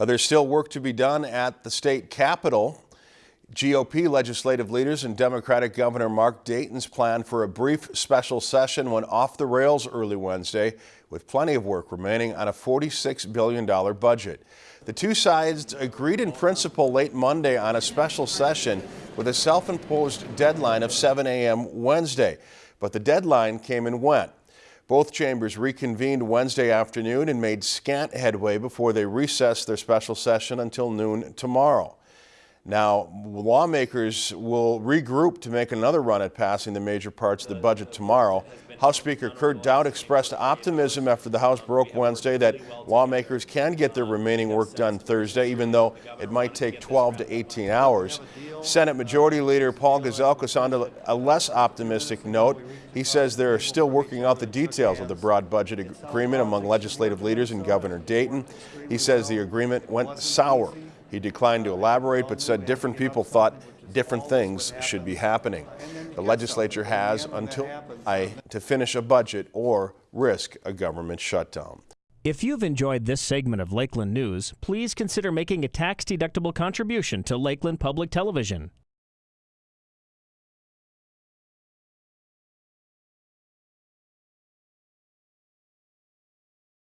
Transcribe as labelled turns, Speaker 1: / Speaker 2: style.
Speaker 1: Uh, There's still work to be done at the state capitol. GOP legislative leaders and Democratic Governor Mark Dayton's plan for a brief special session went off the rails early Wednesday, with plenty of work remaining on a $46 billion budget. The two sides agreed in principle late Monday on a special session with a self-imposed deadline of 7 a.m. Wednesday, but the deadline came and went. Both chambers reconvened Wednesday afternoon and made scant headway before they recessed their special session until noon tomorrow. Now, lawmakers will regroup to make another run at passing the major parts of the budget tomorrow. House Speaker Kurt Daudt expressed optimism after the House broke Wednesday that lawmakers can get their remaining work done Thursday, even though it might take 12 to 18 hours. Senate Majority Leader Paul Gazelka sounded a less optimistic note. He says they're still working out the details of the broad budget agreement among legislative leaders and Governor Dayton. He says the agreement went sour. He declined to elaborate, but said different people thought different things should be happening. The legislature has until I to finish a budget or risk a government shutdown.
Speaker 2: If you've enjoyed this segment of Lakeland News, please consider making a tax-deductible contribution to Lakeland Public Television.